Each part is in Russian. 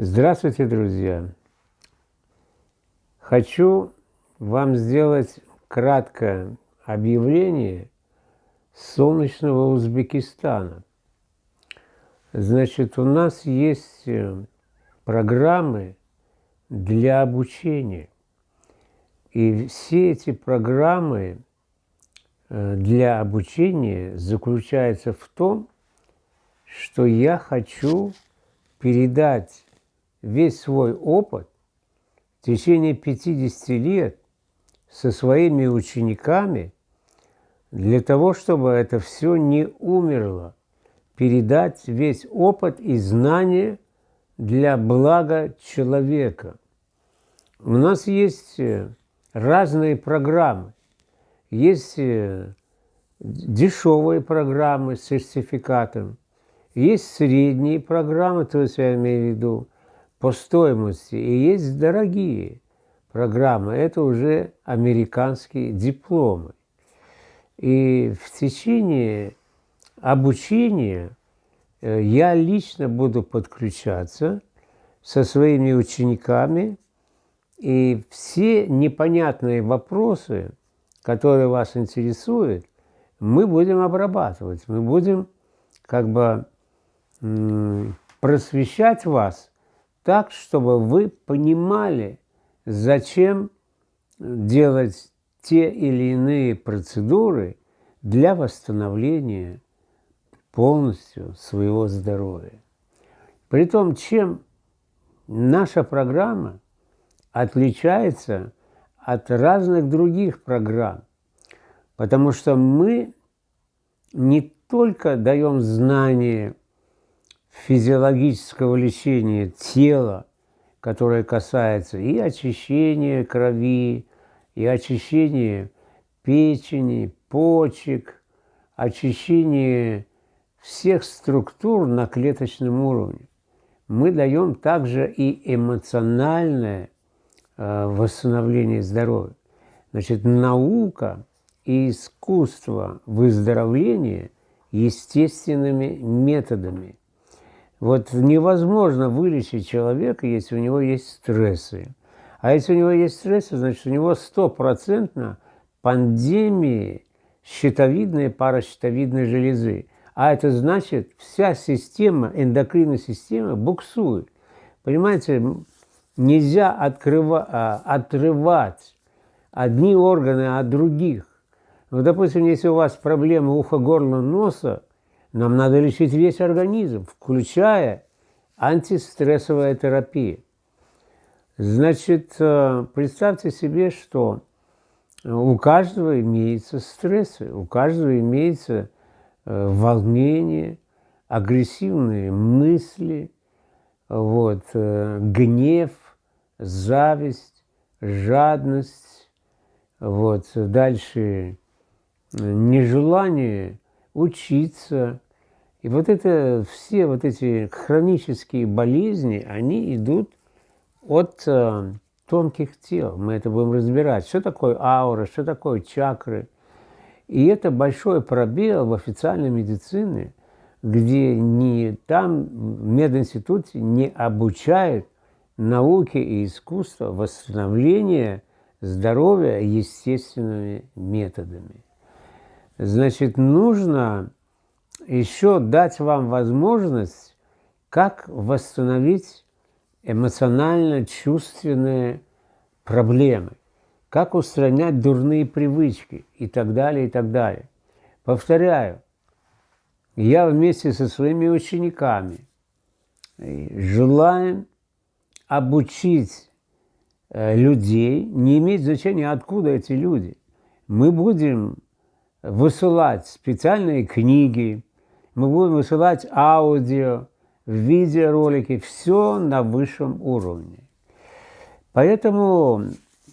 Здравствуйте, друзья! Хочу вам сделать краткое объявление солнечного Узбекистана. Значит, у нас есть э, программы для обучения. И все эти программы э, для обучения заключаются в том, что я хочу передать весь свой опыт в течение 50 лет со своими учениками для того, чтобы это все не умерло, передать весь опыт и знания для блага человека. У нас есть э, разные программы. Есть э, дешевые программы с сертификатом, есть средние программы, то есть я имею в виду по стоимости, и есть дорогие программы, это уже американские дипломы. И в течение обучения э, я лично буду подключаться со своими учениками, и все непонятные вопросы, которые вас интересуют, мы будем обрабатывать, мы будем как бы просвещать вас так, чтобы вы понимали, зачем делать те или иные процедуры для восстановления полностью своего здоровья. Притом, чем наша программа отличается от разных других программ, потому что мы не только даем знания физиологического лечения тела, которое касается и очищения крови, и очищения печени, почек, очищения всех структур на клеточном уровне. Мы даем также и эмоциональное э, восстановление здоровья. Значит, наука и искусство выздоровления естественными методами – вот невозможно вылечить человека, если у него есть стрессы. А если у него есть стрессы, значит, у него стопроцентно пандемии щитовидной, паращитовидной железы. А это значит, вся система, эндокринная система буксует. Понимаете, нельзя открыва, а, отрывать одни органы от других. Ну, допустим, если у вас проблемы уха, горла, носа, нам надо лечить весь организм, включая антистрессовая терапия. Значит, э, представьте себе, что у каждого имеются стрессы, у каждого имеется э, волнение, агрессивные мысли, вот, э, гнев, зависть, жадность, вот, дальше нежелание учиться. И вот это, все вот эти хронические болезни, они идут от э, тонких тел. Мы это будем разбирать. Что такое аура, что такое чакры. И это большой пробел в официальной медицине, где не там в мединституте не обучают науке и искусству восстановления здоровья естественными методами. Значит, нужно еще дать вам возможность, как восстановить эмоционально-чувственные проблемы, как устранять дурные привычки и так далее, и так далее. Повторяю, я вместе со своими учениками желаем обучить э, людей, не имеет значения, откуда эти люди. Мы будем высылать специальные книги, мы будем высылать аудио, видеоролики, все на высшем уровне. Поэтому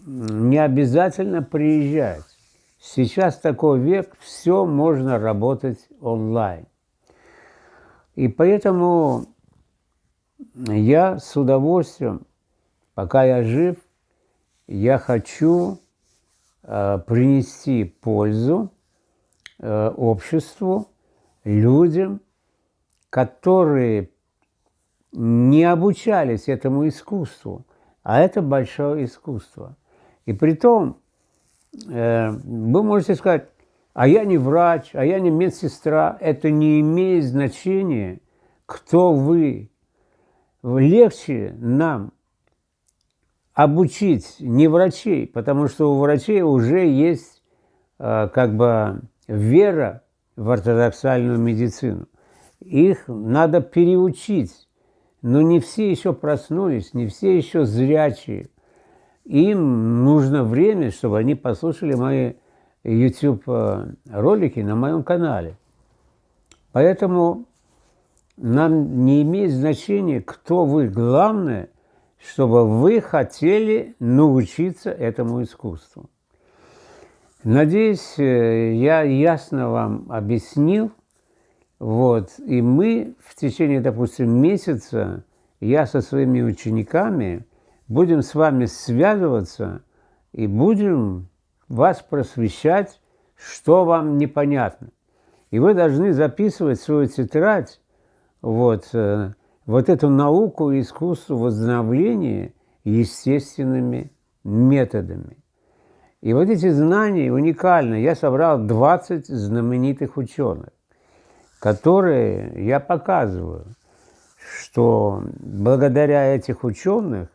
не обязательно приезжать. Сейчас такой век, все можно работать онлайн. И поэтому я с удовольствием, пока я жив, я хочу э, принести пользу Э, обществу, людям, которые не обучались этому искусству, а это большое искусство. И при том, э, вы можете сказать, а я не врач, а я не медсестра. Это не имеет значения, кто вы. Легче нам обучить не врачей, потому что у врачей уже есть э, как бы вера в ортодоксальную медицину. Их надо переучить, но не все еще проснулись, не все еще зрячие. Им нужно время, чтобы они послушали мои YouTube-ролики на моем канале. Поэтому нам не имеет значения, кто вы. Главное, чтобы вы хотели научиться этому искусству. Надеюсь, э, я ясно вам объяснил. Вот. И мы в течение, допустим, месяца, я со своими учениками, будем с вами связываться и будем вас просвещать, что вам непонятно. И вы должны записывать свою тетрадь, вот, э, вот эту науку и искусство восстановления естественными методами. И вот эти знания уникальны. Я собрал 20 знаменитых ученых, которые я показываю, что благодаря этих ученых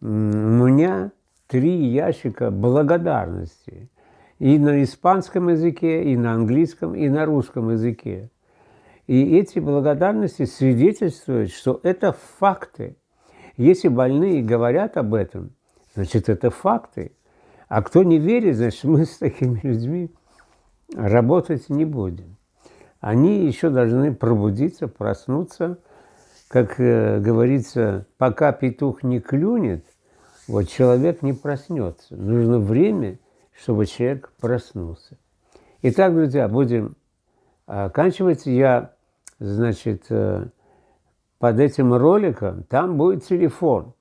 у меня три ящика благодарности и на испанском языке, и на английском, и на русском языке. И эти благодарности свидетельствуют, что это факты. Если больные говорят об этом, значит, это факты. А кто не верит, значит, мы с такими людьми работать не будем. Они еще должны пробудиться, проснуться. Как э, говорится, пока петух не клюнет, вот человек не проснется. Нужно время, чтобы человек проснулся. Итак, друзья, будем оканчивать. Я, значит, э, под этим роликом, там будет телефон.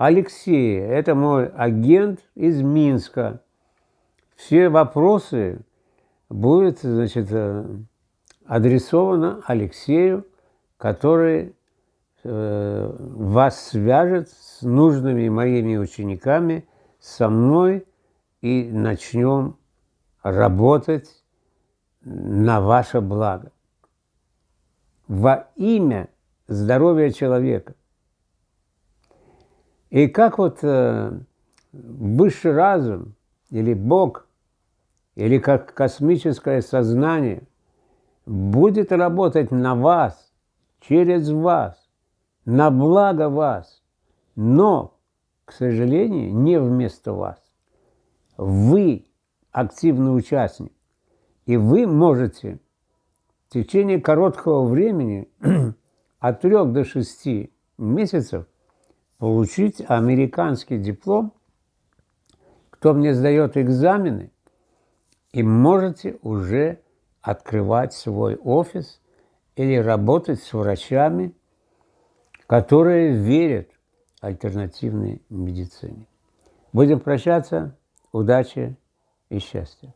Алексей, это мой агент из Минска. Все вопросы будут, значит, э, адресованы Алексею, который э, вас свяжет с нужными моими учениками, со мной, и начнем работать на ваше благо. Во имя здоровья человека. И как вот э, высший разум или Бог, или как космическое сознание будет работать на вас, через вас, на благо вас, но, к сожалению, не вместо вас. Вы активный участник, и вы можете в течение короткого времени, от трех до шести месяцев, получить американский диплом, кто мне сдает экзамены, и можете уже открывать свой офис или работать с врачами, которые верят альтернативной медицине. Будем прощаться. Удачи и счастья.